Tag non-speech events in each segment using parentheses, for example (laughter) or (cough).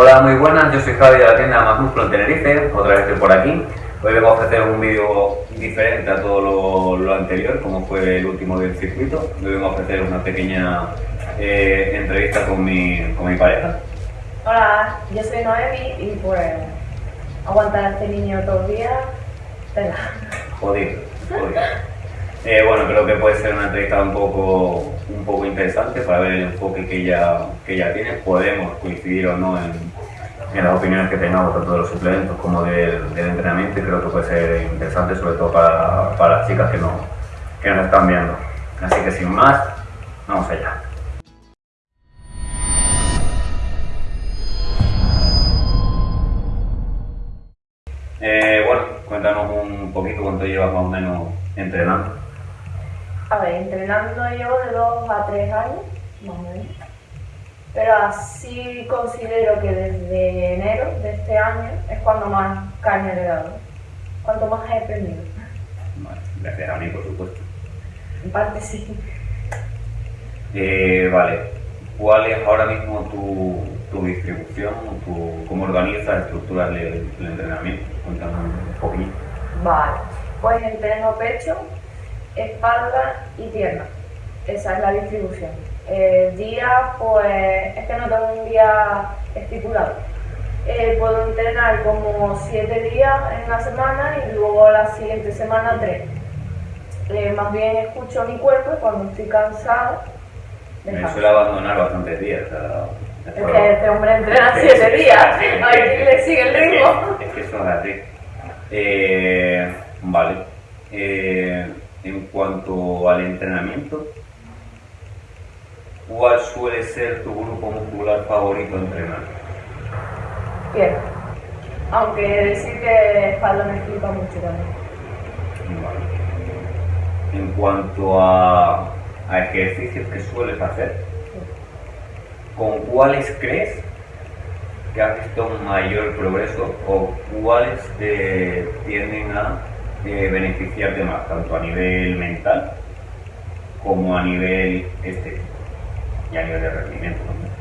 Hola, muy buenas, yo soy Javi de la tienda Más Músculo en Tenerife, otra vez estoy por aquí. Hoy vengo a ofrecer un vídeo diferente a todo lo, anterior, como fue el último del circuito. Hoy vengo a ofrecer una pequeña eh, entrevista con mi, con mi pareja. Hola, yo soy Noemi y pues aguantar a este niño todos los días, tela. Jodido, jodido. Eh, bueno, creo que puede ser una entrevista un poco, un poco interesante para ver el enfoque que ella, que ella tiene. Podemos coincidir o no en, en las opiniones que tengamos tanto de los suplementos como del, entrenamiento creo que puede ser interesante sobre todo para, para las chicas que, no, que nos están viendo. Así que sin más, vamos allá. Eh, bueno, cuéntanos un poquito cuánto llevas más o menos entrenando. A ver, entrenando llevo de 2 a 3 años, más o menos. Pero así considero que desde enero de este año es cuando más carne le he dado. Cuanto más he aprendido. Vale, gracias a mí, por supuesto. En parte sí. Eh, vale, ¿cuál es ahora mismo tu, tu distribución, tu, cómo organizas, estructuras el, el entrenamiento? Cuéntanos un poquito. Vale, pues entreno pecho, espalda y pierna. Esa es la distribución. El día, pues, es que no tengo un día estipulado. Eh, puedo entrenar como 7 días en la semana y luego la siguiente semana 3. Eh, más bien escucho mi cuerpo cuando estoy cansada. Me suele abandonar bastantes días. es que este hombre entrena (laughs) 7 días, a ver le sigue el ritmo. Es que, eso es así. Eh, vale. Eh, en cuanto al entrenamiento, ¿cuál suele ser tu grupo muscular favorito a entrenar? Bien. Aunque decir que espalda me flipa mucho también. Vale. En cuanto a, a ejercicios que sueles hacer, ¿con cuáles crees que has visto un mayor progreso o cuáles te tienden a eh, beneficiarte más, tanto a nivel mental como a nivel estético y a nivel de rendimiento también.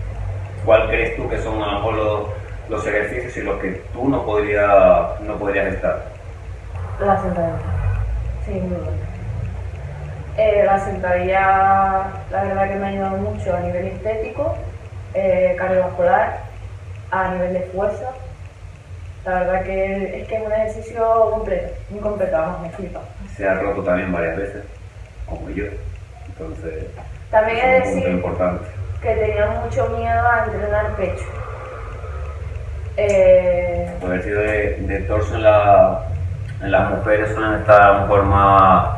¿Cuál crees tú que son a lo mejor los, los ejercicios en los que tú no, podría, no podrías estar? La sentadilla. Sí, muy. Eh, la sentadilla, la verdad que me ha ayudado mucho a nivel estético, eh, cardiovascular, a nivel de fuerza la verdad que es que es un ejercicio completo, muy completo, vamos, me flipa. Se ha roto también varias veces, como yo. Entonces, también es, decir importante. que tenía mucho miedo a entrenar pecho. Eh... El ejercicio de, de torso en, la, en, las mujeres suelen estar a lo mejor más,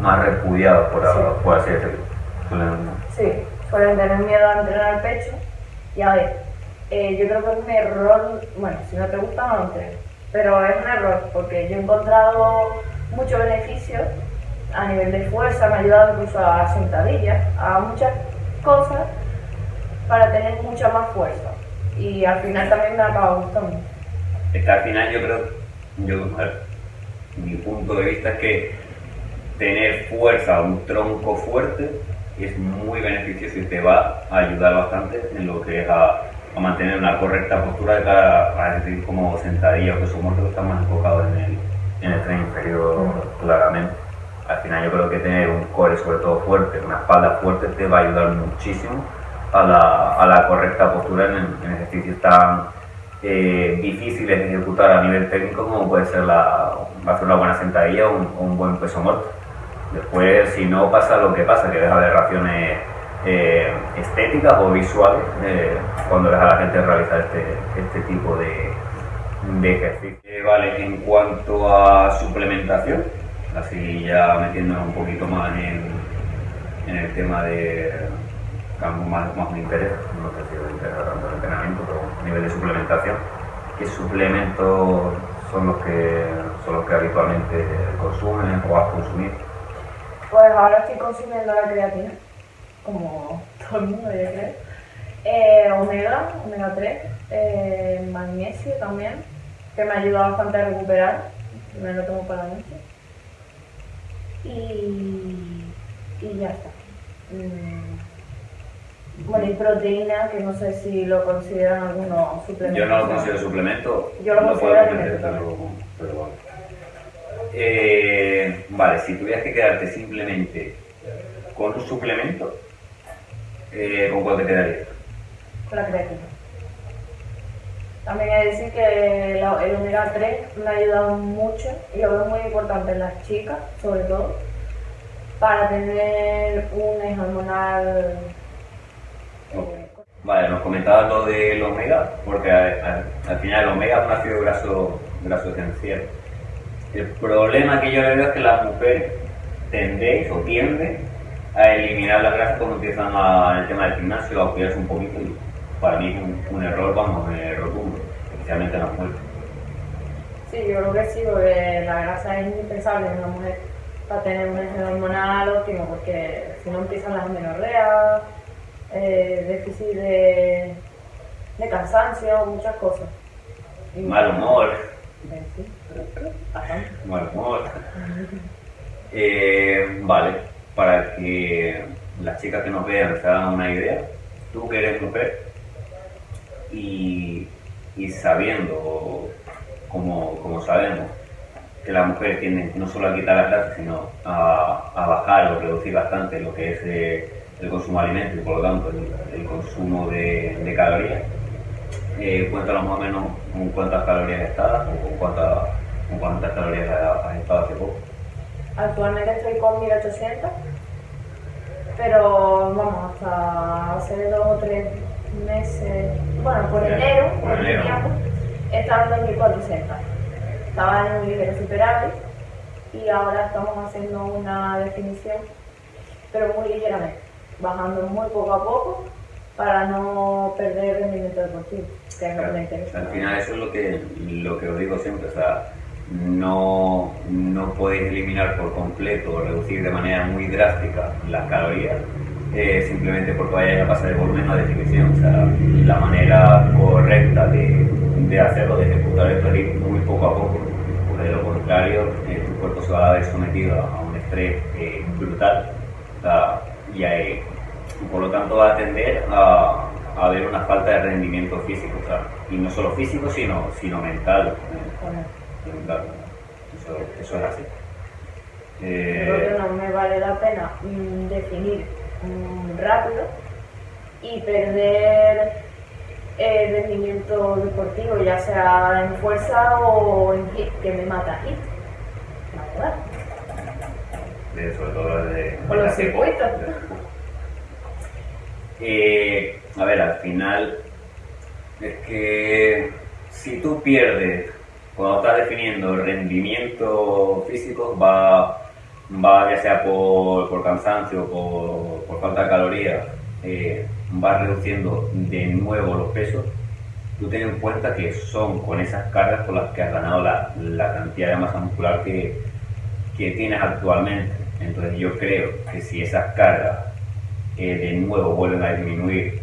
más repudiados, por, sí. por así decirlo. Suelen... Sí, suelen tener miedo a entrenar pecho. Y a ver, eh, yo creo que es un error, bueno, si no te gusta no entrenes, pero es un error porque yo he encontrado muchos beneficios a nivel de fuerza, me ha ayudado incluso a sentadillas, a muchas cosas para tener mucha más fuerza y al final también me acaba gustando. Es que al final yo creo, yo, mi punto de vista es que tener fuerza, un tronco fuerte, es muy beneficioso y te va a ayudar bastante en lo que es a a mantener una correcta postura de cara a decir como sentadilla o peso muerto que está más enfocado en el, en el tren inferior claramente. Al final yo creo que tener un core sobre todo fuerte, una espalda fuerte te va a ayudar muchísimo a la, a la correcta postura en, en ejercicios tan eh, difíciles de ejecutar a nivel técnico como puede ser la, hacer una buena sentadilla o un, un buen peso muerto. Después, si no pasa lo que pasa, que deja aberraciones eh, estéticas o visuales eh, cuando deja a la gente realizar este, este tipo de, de ejercicio. Vale, en cuanto a suplementación, así ya metiéndonos un poquito más en, en el tema de más, más me interesa, no sé si me interesa tanto el entrenamiento, pero a nivel de suplementación, ¿qué suplementos son los que son los que habitualmente consumen o has consumido? Pues ahora estoy consumiendo la creatina como todo el mundo yo creo. Eh, omega, omega 3, eh, magnesio también, que me ayuda bastante a recuperar, me lo tomo para la noche. Y, y ya está. Mm. Bueno, y proteína, que no sé si lo consideran algunos suplementos. Yo no lo considero suplemento. Yo lo no considero puedo pero bueno. Eh, vale, si tuvieras que quedarte simplemente con un suplemento, eh, ¿con cuál te quedarías? con la creatina. También hay que decir que la- el omega 3 me ha ayudado mucho y lo veo muy importante en las chicas, sobre todo, para tener un hormonal. eh, Vale, nos comentabas lo del omega, porque al final el omega es un ácido graso, graso esencial. El problema que yo le veo es que las mujeres tendéis o tienden a eliminar las grasas cuando empiezan a, el tema del gimnasio a cuidarse un poquito y para mí es un, un error, vamos, eh, rotundo, especialmente en las mujeres. Sí, yo creo que sí, porque la grasa es indispensable en una mujer para tener un eje hormonal óptimo, porque si no empiezan las menorreas, eh, déficit de, de cansancio, muchas cosas. Y- Mal humor, Eh, sí, mal humor. Eh, vale, para que las chicas que nos vean se hagan una idea, tú que eres mujer y, y sabiendo, como, como sabemos, que las mujeres tienden no solo a quitar las grasas, sino a, bajar o reducir bastante lo que es eh, el consumo de alimentos y por lo tanto el, consumo de, calorías. Eh, cuéntanos más o menos con cuántas calorías estás con cuántas, con cuántas calorías has estado hace poco. Actualmente estoy con 1800, pero vamos, hasta hace dos o tres meses, bueno, por enero, por enero. tiempo, estaba en 1400. Estaba en un ligero superávit y ahora estamos haciendo una definición, pero muy ligeramente, bajando muy poco a poco para no perder rendimiento deportivo, que es lo que me interesa. Al final eso es lo que, lo que os digo siempre, o sea, no, no podéis eliminar por completo o reducir de manera muy drástica las calorías eh, simplemente porque vayáis a pasar de volumen a definición. O sea, la manera correcta de, de hacerlo, de ejecutar esto es muy poco a poco, porque de lo contrario eh, tu cuerpo se va a ver sometido a un estrés eh, brutal o sea, y eh, por lo tanto va a tender a, a haber una falta de rendimiento físico, o sea, y no solo físico, sino, sino mental. eh, mental. Eso, eso es así. Yo Eh, creo que no me vale la pena mm, definir rápido y perder el rendimiento deportivo, ya sea en fuerza o en hit, que me mata hit. La verdad. de- sobre todo de, Con los circuitos. (laughs) Eh, a ver, al final es que si tú pierdes cuando estás definiendo rendimiento físico va, va ya sea por, por cansancio por, por falta de calorías eh, va reduciendo de nuevo los pesos tú ten en cuenta que son con esas cargas con las que has ganado la, la cantidad de masa muscular que, que tienes actualmente. Entonces yo creo que si esas cargas eh, de nuevo vuelven a disminuir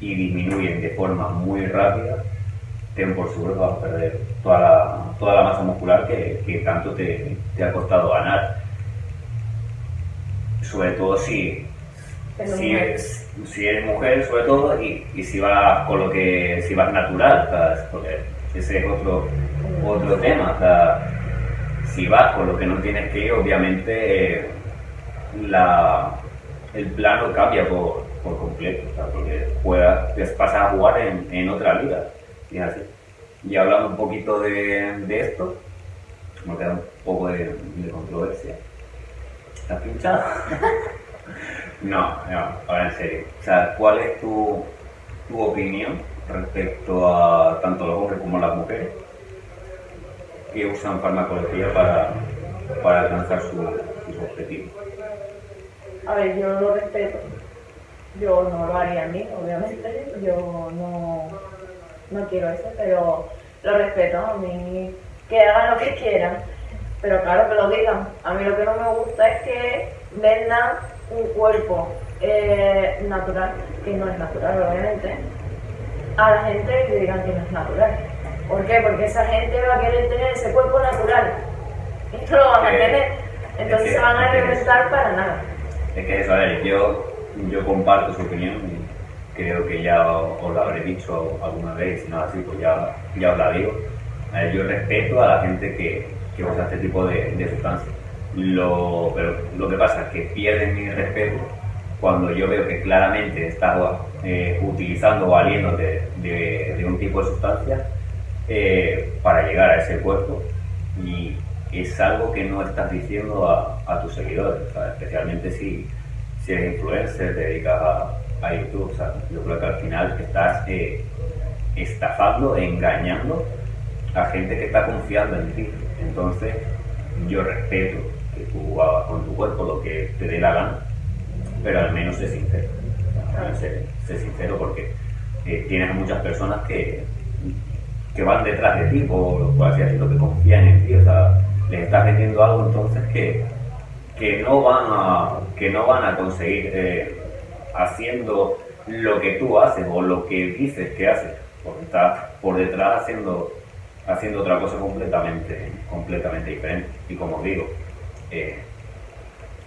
y disminuyen de forma muy rápida, ten por seguro que vas a perder toda la, toda la masa muscular que, que tanto te, te ha costado ganar. Sobre todo si, si, es- si eres mujer sobre todo y, y si vas con lo que si vas natural ¿sabes? porque ese es otro otro tema si vas con lo que no tienes que ir obviamente eh, la, el plano cambia por, por completo sea, porque juegas, pasas a jugar en, en otra liga y es así. Y hablando un poquito de, de esto me queda un poco de, de controversia ¿estás pinchado? (laughs) No, no, ahora en serio. O sea, ¿cuál es tu, tu opinión respecto a tanto los hombres como las mujeres que usan farmacología para, para alcanzar su- sus objetivos? A ver, yo lo respeto. Yo no lo haría a mí, obviamente. Yo no, no quiero eso, pero lo respeto. A mí que hagan lo que quieran. Pero claro que lo digan. A mí lo que no me gusta es que vendan un cuerpo eh, natural, que no es natural, obviamente, a la gente y le digan que no es natural. ¿Por qué? Porque esa gente va a querer tener ese cuerpo natural. Y no lo van a tener. Entonces se van a reventar para nada. Es que eso, a ver, yo, yo comparto su opinión creo que ya os lo habré dicho alguna vez, si no así, pues ya, ya os la digo. yo respeto a la gente que, que usa este tipo de, de sustancias. Lo, pero lo que pasa es que pierden mi respeto cuando yo veo que claramente estás eh, utilizando o valiéndote de, un tipo de sustancia eh, para llegar a ese cuerpo y es algo que no estás diciendo a, tus seguidores, especialmente si, si eres influencer, te dedicas a, YouTube. yo creo que al final estás eh, estafando, engañando a gente que está confiando en ti. Entonces, yo respeto que tú hagas con tu cuerpo lo que te dé la gana, pero al menos sé sincero. Sé, sincero porque eh, tienes muchas personas que, que van detrás de ti, por, por así decirlo, que confían en ti. O sea, les estás vendiendo algo entonces que, que, no, van a, que no van a conseguir eh, haciendo lo que tú haces o lo que dices que haces, porque estás por detrás haciendo, haciendo otra cosa completamente, completamente diferente. Y como digo, eh,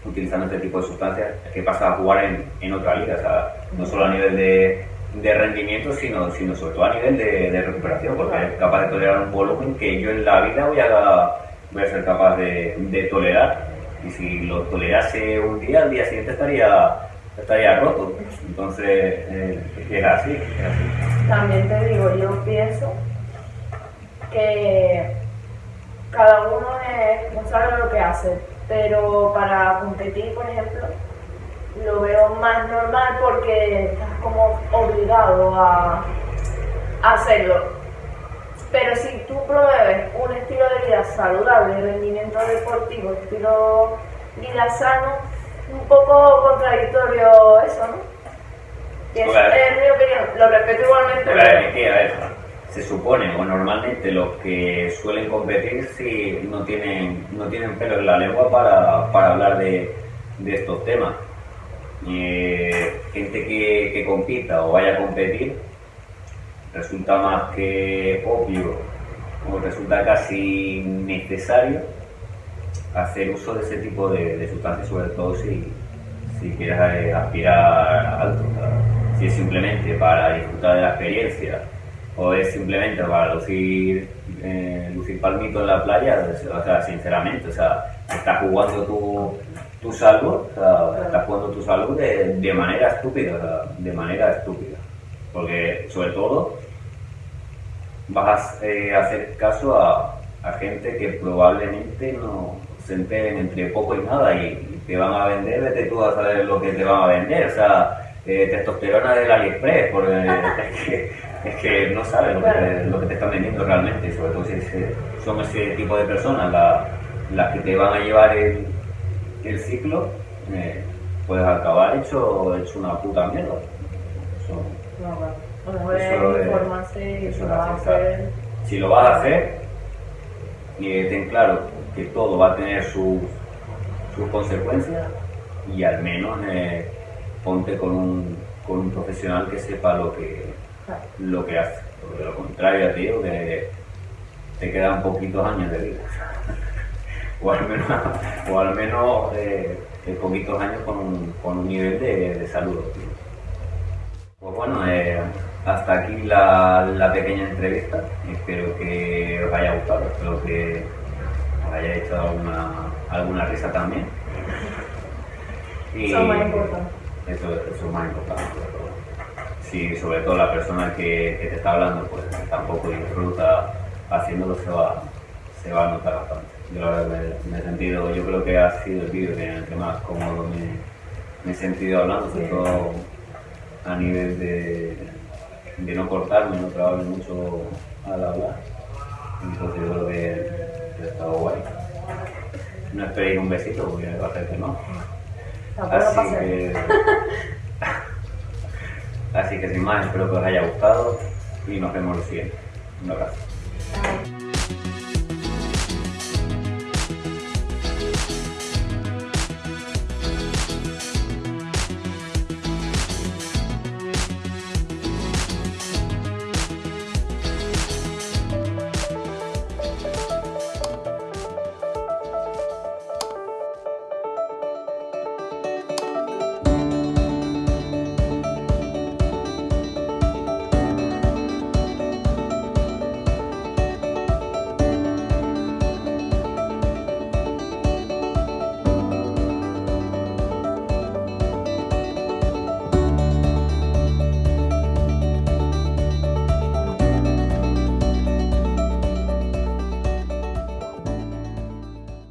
utilizando este tipo de sustancias, es que pasa a jugar en, en otra liga, o no solo a nivel de, de rendimiento, sino, sino sobre todo a nivel de, recuperación, porque es capaz de tolerar un volumen que yo en la vida voy a, voy a ser capaz de, de tolerar. Y si lo tolerase un día, al día siguiente estaría estaría roto. Entonces, eh, era así, así. También te digo, yo pienso que cada uno es responsable de lo que hace, pero para competir, por ejemplo, lo veo más normal porque estás como obligado a, hacerlo. Pero si tú promueves un estilo de vida saludable, rendimiento deportivo, estilo vida sano, un poco contradictorio eso, ¿no? es, mi opinión, lo respeto igualmente. Se supone, o normalmente los que suelen competir no tienen, no tienen pelo en la lengua para, para hablar de, estos temas. Eh, gente que, compita o vaya a competir resulta más que obvio o resulta casi necesario hacer uso de ese tipo de, sustancias, sobre todo si, si quieres eh, aspirar alto. Si es simplemente para disfrutar de la experiencia o es simplemente para lucir, eh, lucir palmito en la playa, o sea, sinceramente, o sea, estás jugando tu, tu salud, o sea, estás jugando tu salud de, de manera estúpida, de manera estúpida. Porque, sobre todo, vas eh, a hacer caso a, a gente que probablemente no, se enteren entre poco y nada y, te van a vender, vete tú a saber lo que te van a vender, o sea, eh, testosterona del AliExpress, porque (laughs) es que, es que no sabes lo que, te, lo que te están vendiendo realmente, sobre todo si son ese tipo de personas las que te van a llevar el, el ciclo, eh, puedes acabar hecho, hecho una puta mierda. Eso, no, eso, Si lo vas a hacer, y ten claro que todo va a tener sus consecuencias y al menos eh, ponte con un, con un profesional que sepa lo que, lo que hace. Porque de lo contrario, tío, que te quedan poquitos años de vida. (laughs) o al menos, o al menos eh, poquitos años con un, con un nivel de, salud. Pues bueno, eh, hasta aquí la, la, pequeña entrevista. Espero que os haya gustado. Espero que haya hecho alguna, alguna risa también. Y eso es más importante. Eso, es más importante. Si sobre todo la persona que, te está hablando pues tampoco disfruta haciéndolo se va, se va a notar bastante. Yo la verdad me, he sentido, yo creo que ha sido el vídeo en el que más cómodo me, he sentido hablando, sobre todo a nivel de, de no cortarme, no trabarme mucho al hablar. Entonces yo creo que estado guay. No esperéis un besito porque va a ser que no. Así que, así que sin más, espero que os haya gustado y nos vemos el siguiente. Un abrazo.